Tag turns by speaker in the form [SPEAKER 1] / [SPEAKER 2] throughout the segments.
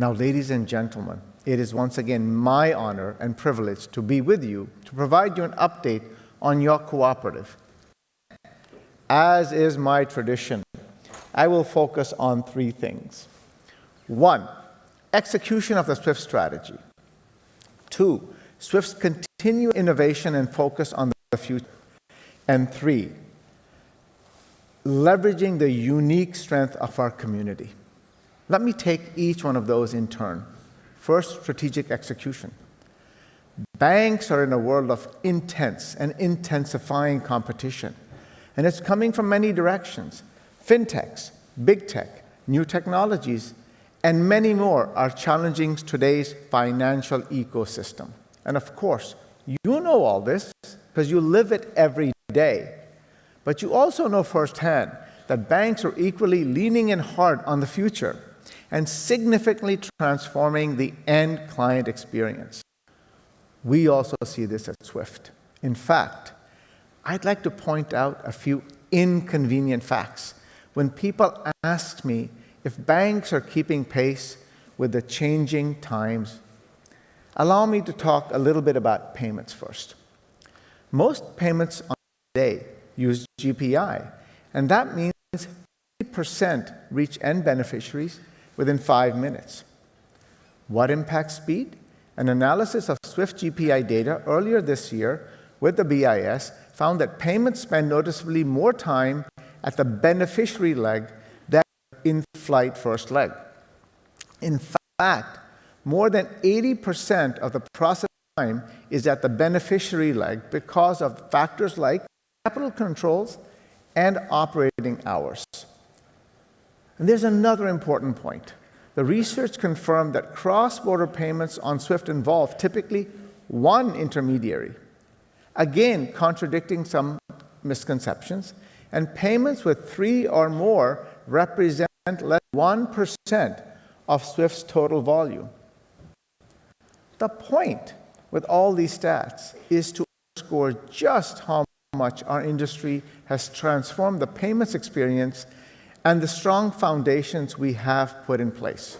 [SPEAKER 1] Now, ladies and gentlemen, it is once again my honor and privilege to be with you to provide you an update on your cooperative. As is my tradition, I will focus on three things. One, execution of the SWIFT strategy. Two, SWIFT's continued innovation and focus on the future. And three, leveraging the unique strength of our community. Let me take each one of those in turn. First, strategic execution. Banks are in a world of intense and intensifying competition, and it's coming from many directions. Fintechs, big tech, new technologies, and many more are challenging today's financial ecosystem. And of course, you know all this because you live it every day. But you also know firsthand that banks are equally leaning in hard on the future and significantly transforming the end client experience. We also see this at SWIFT. In fact, I'd like to point out a few inconvenient facts. When people ask me if banks are keeping pace with the changing times, allow me to talk a little bit about payments first. Most payments on today use GPI, and that means 50% reach end beneficiaries within five minutes. What impacts speed? An analysis of SWIFT GPI data earlier this year with the BIS found that payments spend noticeably more time at the beneficiary leg than in-flight first leg. In fact, more than 80% of the process time is at the beneficiary leg because of factors like capital controls and operating hours. And there's another important point. The research confirmed that cross-border payments on SWIFT involve typically one intermediary, again contradicting some misconceptions, and payments with three or more represent less than 1% of SWIFT's total volume. The point with all these stats is to underscore just how much our industry has transformed the payments experience and the strong foundations we have put in place.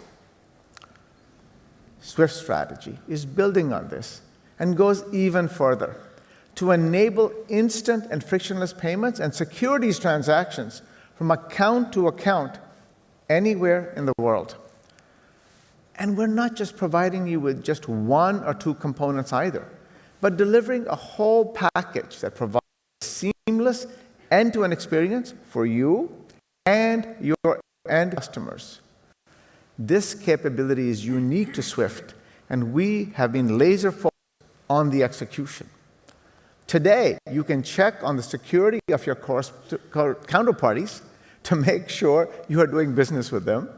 [SPEAKER 1] Swift strategy is building on this and goes even further to enable instant and frictionless payments and securities transactions from account to account anywhere in the world. And we're not just providing you with just one or two components either, but delivering a whole package that provides a seamless end-to-end experience for you and your end customers. This capability is unique to Swift, and we have been laser focused on the execution. Today, you can check on the security of your counterparties to make sure you are doing business with them.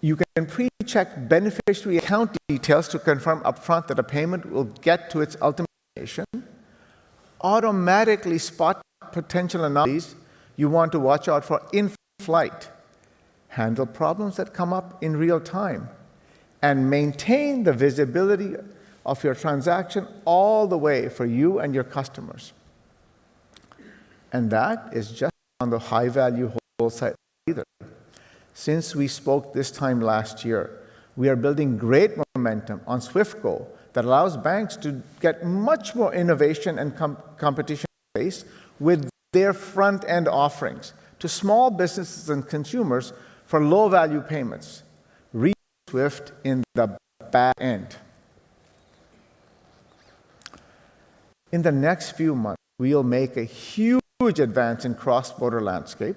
[SPEAKER 1] You can pre-check beneficiary account details to confirm upfront that a payment will get to its ultimate destination. Automatically spot potential anomalies you want to watch out for in flight, handle problems that come up in real time, and maintain the visibility of your transaction all the way for you and your customers. And that is just on the high-value wholesale either. Since we spoke this time last year, we are building great momentum on SwiftGo that allows banks to get much more innovation and com competition space with their front-end offerings to small businesses and consumers for low-value payments. Read Swift in the back end. In the next few months, we'll make a huge advance in cross-border landscape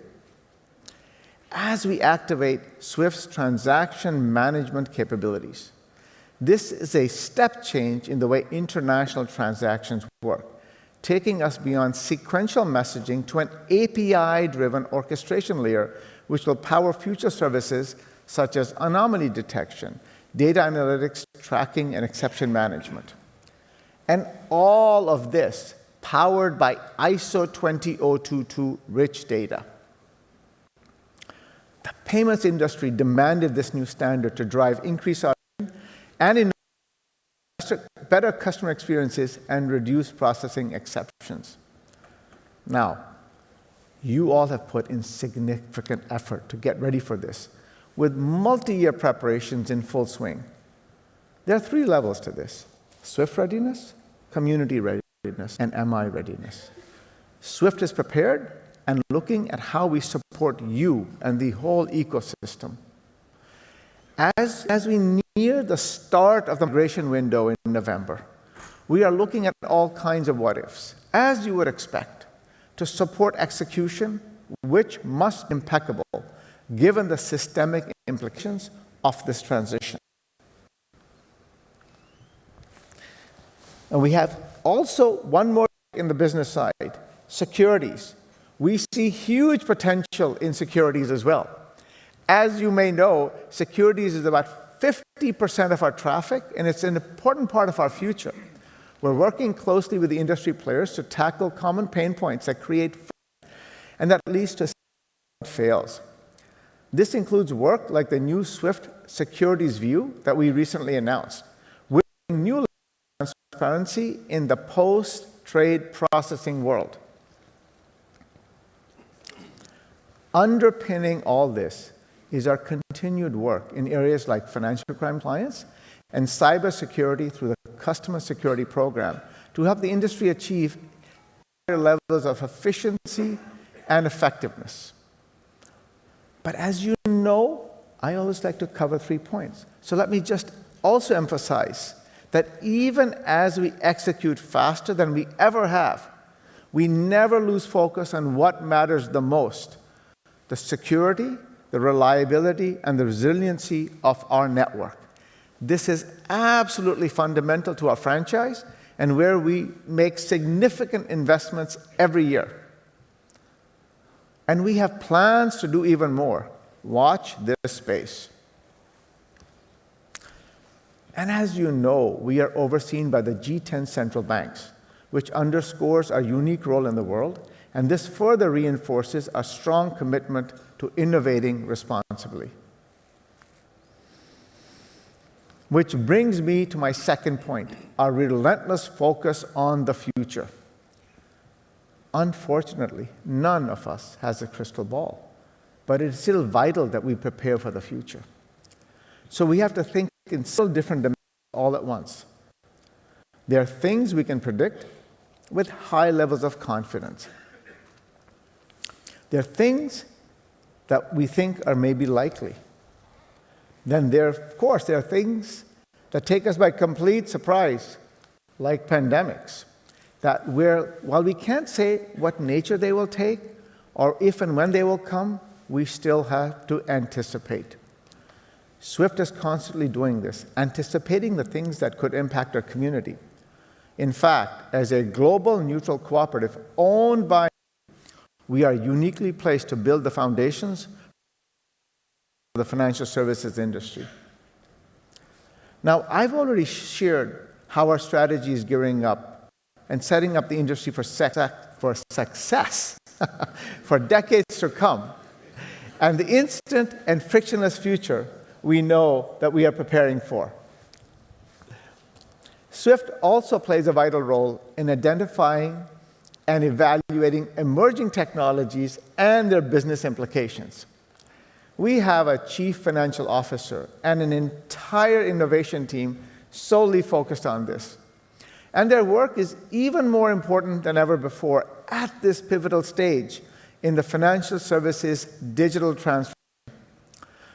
[SPEAKER 1] as we activate Swift's transaction management capabilities. This is a step change in the way international transactions work taking us beyond sequential messaging to an API-driven orchestration layer, which will power future services such as anomaly detection, data analytics, tracking, and exception management. And all of this powered by ISO 20022 rich data. The payments industry demanded this new standard to drive increased and better customer experiences and reduce processing exceptions. Now, you all have put in significant effort to get ready for this. with multi-year preparations in full swing. There are three levels to this: SWIFT readiness, community readiness, and MI readiness. SWIFT is prepared and looking at how we support you and the whole ecosystem. As, as we near the start of the migration window in November, we are looking at all kinds of what ifs, as you would expect, to support execution, which must be impeccable given the systemic implications of this transition. And we have also one more in the business side securities. We see huge potential in securities as well. As you may know, securities is about 50% of our traffic, and it's an important part of our future. We're working closely with the industry players to tackle common pain points that create and that leads to fails. This includes work like the new SWIFT Securities View that we recently announced, with new transparency in the post-trade processing world. Underpinning all this is our continued work in areas like financial crime compliance and cybersecurity through the Customer Security Program to help the industry achieve higher levels of efficiency and effectiveness. But as you know, I always like to cover three points. So let me just also emphasize that even as we execute faster than we ever have, we never lose focus on what matters the most the security, the reliability, and the resiliency of our network. This is absolutely fundamental to our franchise and where we make significant investments every year. And we have plans to do even more. Watch this space. And as you know, we are overseen by the G10 central banks, which underscores our unique role in the world, and this further reinforces our strong commitment to innovating responsibly. Which brings me to my second point, our relentless focus on the future. Unfortunately, none of us has a crystal ball, but it's still vital that we prepare for the future. So we have to think in still different dimensions all at once. There are things we can predict with high levels of confidence. There are things that we think are maybe likely. Then there, of course, there are things that take us by complete surprise, like pandemics that while we can't say what nature they will take or if and when they will come, we still have to anticipate. SWIFT is constantly doing this, anticipating the things that could impact our community. In fact, as a global neutral cooperative owned by, we are uniquely placed to build the foundations for the financial services industry. Now, I've already shared how our strategy is gearing up and setting up the industry for, for success for decades to come. And the instant and frictionless future we know that we are preparing for. SWIFT also plays a vital role in identifying and evaluating emerging technologies and their business implications. We have a chief financial officer and an entire innovation team solely focused on this. And their work is even more important than ever before at this pivotal stage in the financial services digital transformation.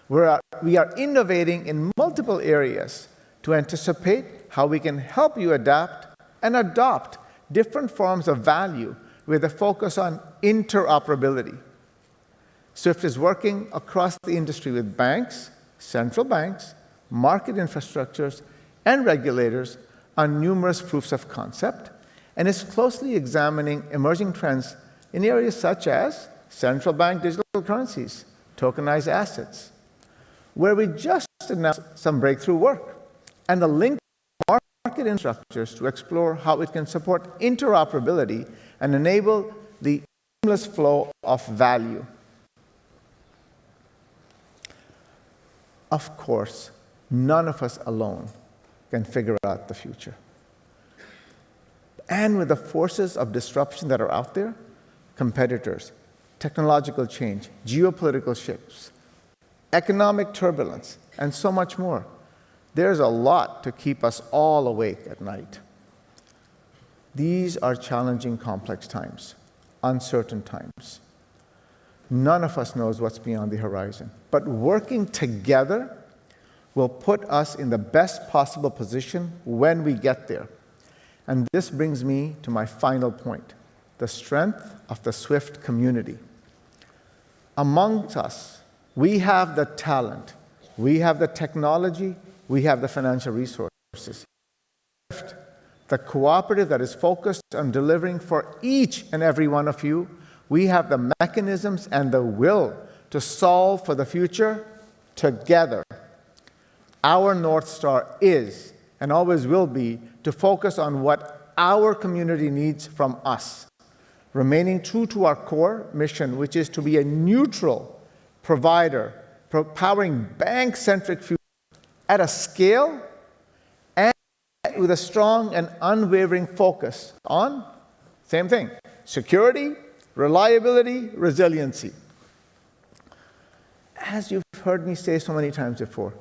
[SPEAKER 1] Where we are innovating in multiple areas to anticipate how we can help you adapt and adopt different forms of value with a focus on interoperability. SWIFT is working across the industry with banks, central banks, market infrastructures, and regulators on numerous proofs of concept and is closely examining emerging trends in areas such as central bank digital currencies, tokenized assets, where we just announced some breakthrough work and the link market infrastructures to explore how it can support interoperability and enable the seamless flow of value. Of course, none of us alone can figure out the future. And with the forces of disruption that are out there, competitors, technological change, geopolitical shifts, economic turbulence, and so much more. There's a lot to keep us all awake at night. These are challenging, complex times, uncertain times. None of us knows what's beyond the horizon. But working together will put us in the best possible position when we get there. And this brings me to my final point the strength of the SWIFT community. Amongst us, we have the talent, we have the technology, we have the financial resources. The cooperative that is focused on delivering for each and every one of you, we have the mechanisms and the will to solve for the future together. Our North Star is and always will be to focus on what our community needs from us, remaining true to our core mission, which is to be a neutral provider, powering bank-centric future at a scale and with a strong and unwavering focus on, same thing, security, reliability, resiliency. As you've heard me say so many times before,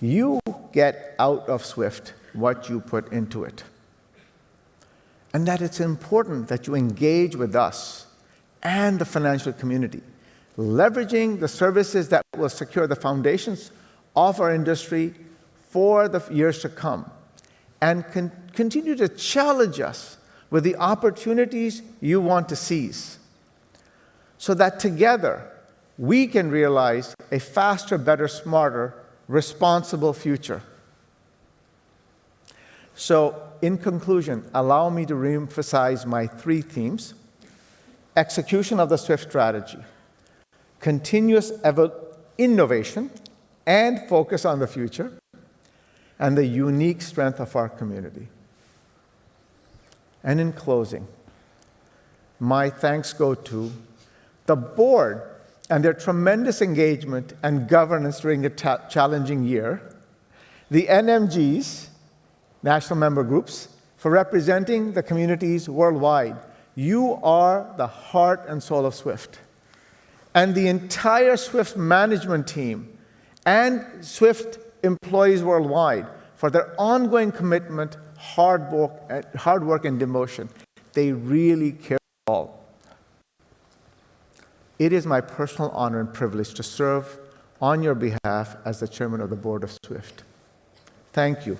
[SPEAKER 1] you get out of SWIFT what you put into it. And that it's important that you engage with us and the financial community, leveraging the services that will secure the foundations of our industry for the years to come, and con continue to challenge us with the opportunities you want to seize, so that together we can realize a faster, better, smarter, responsible future. So, in conclusion, allow me to reemphasize my three themes execution of the SWIFT strategy, continuous innovation, and focus on the future, and the unique strength of our community. And in closing, my thanks go to the board and their tremendous engagement and governance during a challenging year, the NMGs, national member groups, for representing the communities worldwide. You are the heart and soul of SWIFT. And the entire SWIFT management team and SWIFT employees worldwide for their ongoing commitment, hard work, hard work and devotion. They really care all. It is my personal honor and privilege to serve on your behalf as the chairman of the board of SWIFT. Thank you.